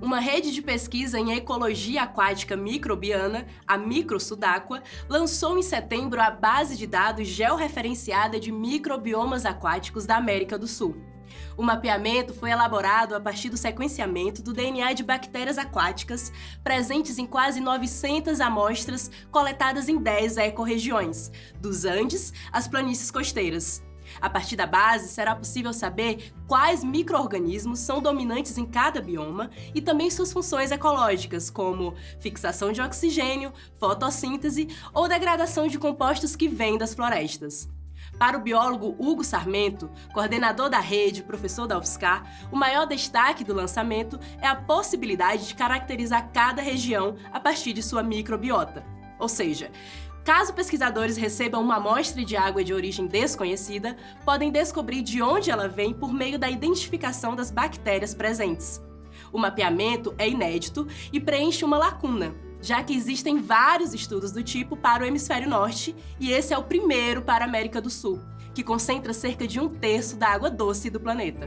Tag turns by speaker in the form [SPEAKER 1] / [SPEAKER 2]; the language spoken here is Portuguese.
[SPEAKER 1] uma rede de pesquisa em ecologia aquática microbiana, a Microsudáqua, lançou em setembro a base de dados georreferenciada de microbiomas aquáticos da América do Sul. O mapeamento foi elaborado a partir do sequenciamento do DNA de bactérias aquáticas presentes em quase 900 amostras coletadas em 10 ecorregiões, dos Andes às planícies costeiras. A partir da base, será possível saber quais micro-organismos são dominantes em cada bioma e também suas funções ecológicas, como fixação de oxigênio, fotossíntese ou degradação de compostos que vêm das florestas. Para o biólogo Hugo Sarmento, coordenador da rede, professor da UFSCar, o maior destaque do lançamento é a possibilidade de caracterizar cada região a partir de sua microbiota. Ou seja, Caso pesquisadores recebam uma amostra de água de origem desconhecida, podem descobrir de onde ela vem por meio da identificação das bactérias presentes. O mapeamento é inédito e preenche uma lacuna, já que existem vários estudos do tipo para o hemisfério norte e esse é o primeiro para a América do Sul, que concentra cerca de um terço da água doce do planeta.